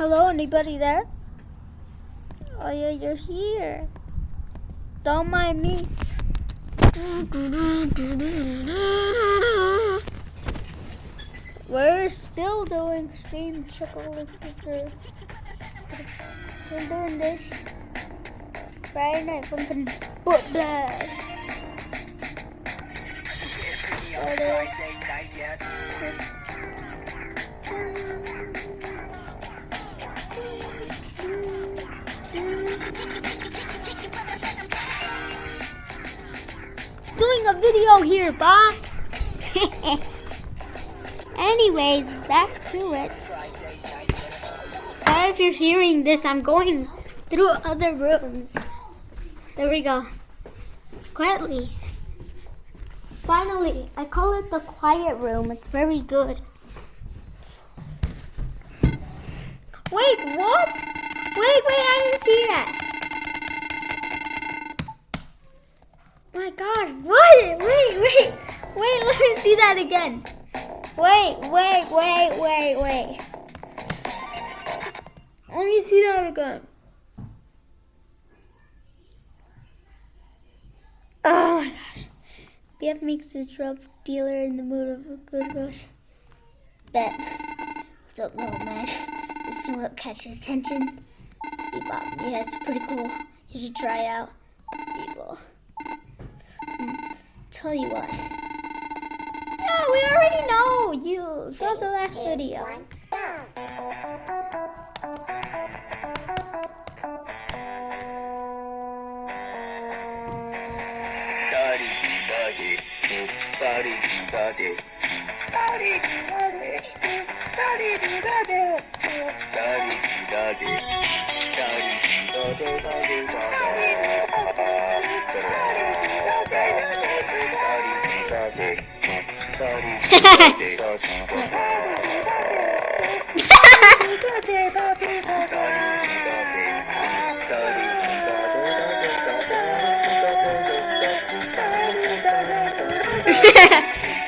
Hello, anybody there? Oh yeah, you're here. Don't mind me. We're still doing stream trickle We're doing this Friday night funkin' book blast. Oh, Doing a video here, Bob. Anyways, back to it. Sorry if you're hearing this, I'm going through other rooms. There we go. Quietly. Finally, I call it the quiet room. It's very good. Wait, what? Wait, wait, I didn't see that. My God, what? Wait, wait, wait, let me see that again. Wait, wait, wait, wait, wait. Let me see that again. Oh my gosh. BF makes the drug dealer in the mood of a good rush. Bet. What's up, little man? This is what catch your attention. Bebop. Yeah, it's pretty cool. You should try it out. Bebop. Tell you what. No, we already know. You saw the last video. Oh,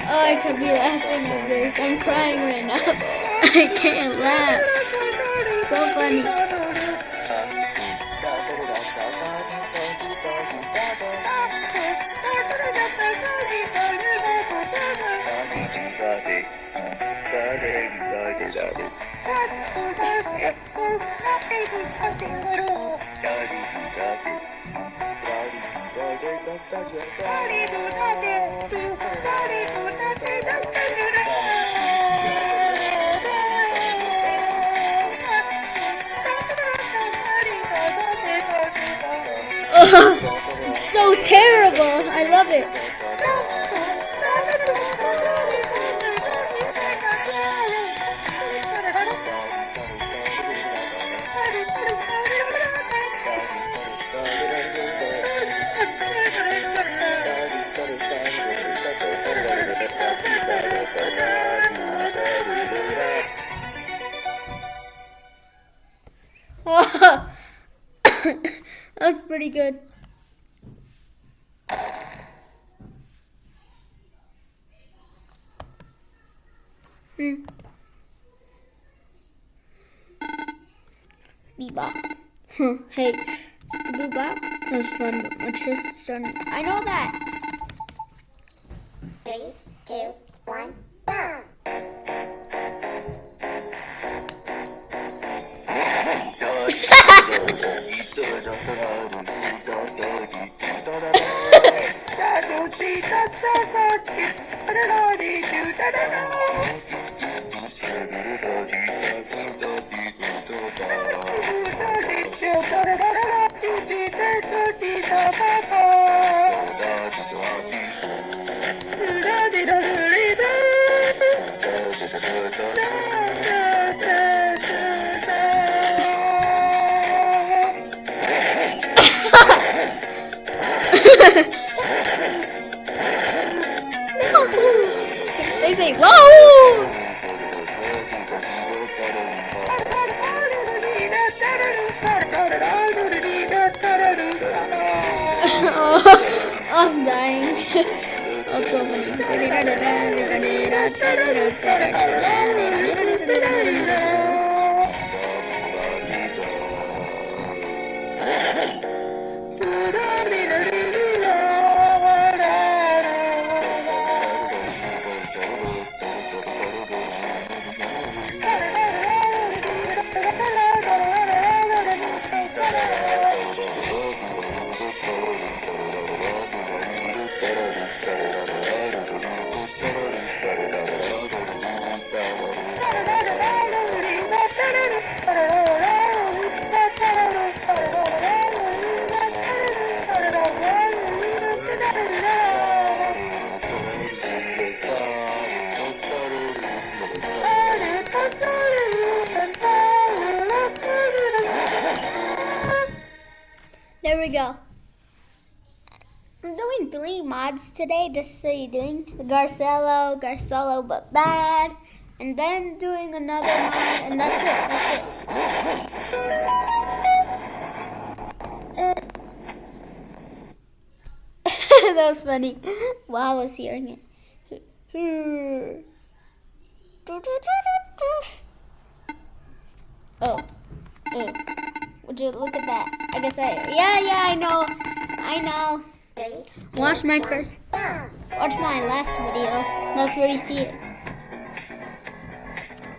I could be laughing at this. I'm crying right now. I can't laugh. So funny. Oh, it's so terrible. I love it. pretty good. Hmm. Bebop. Huh, hey, Bebop. That was fun, but my chest is starting. I know that. Three, two, one, go! They we go. I'm doing three mods today, just so you're doing Garcello, Garcello but bad, and then doing another mod, and that's it. That's it. that was funny. While I was hearing it. Oh. Oh. You look at that? I guess I. Yeah, yeah, I know. I know. Watch my first. Watch my last video. That's where you see it.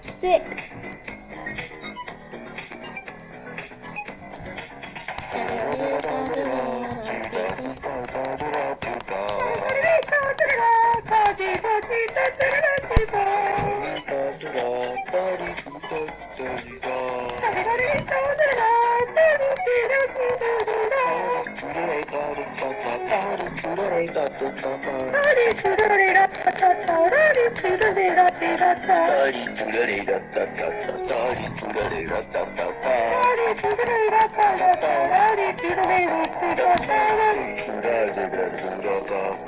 Sick.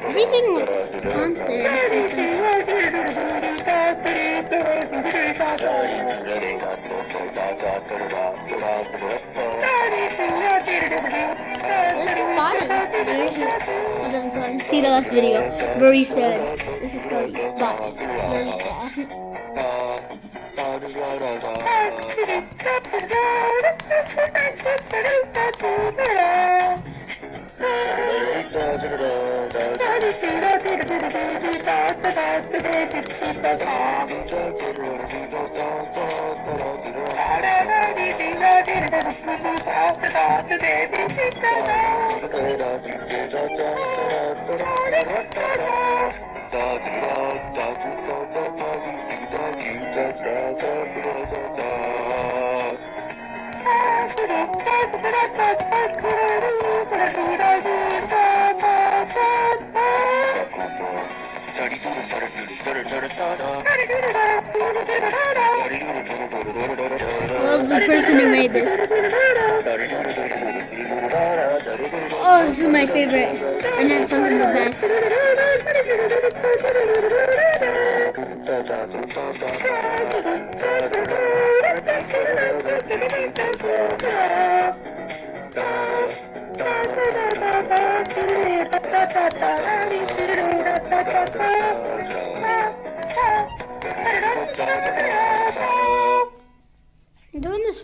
Everything looks concert. This is I'm. See the last video. Very sad. 就是这里，那里，那是谁？Thank you. Love the person who made this. Oh, this is my favorite. And then Funkin' the Band.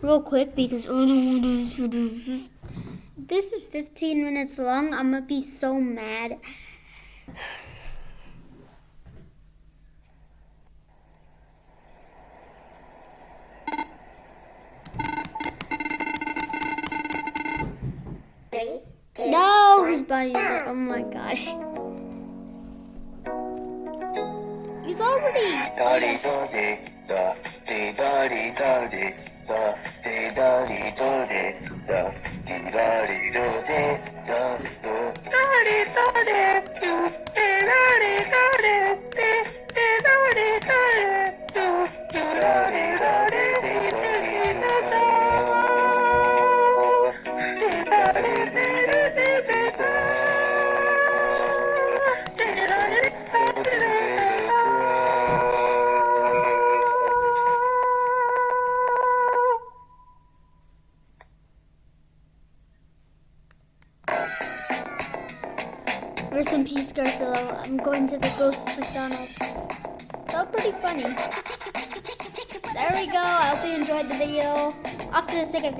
Real quick because this is 15 minutes long. I'm gonna be so mad. No, oh my god. He's already. デダリドレダデダリドレダドダリドレデダリド Rest in peace, Garcello. I'm going to the ghost McDonald's. Felt pretty funny. There we go. I hope you enjoyed the video. Off to the second video.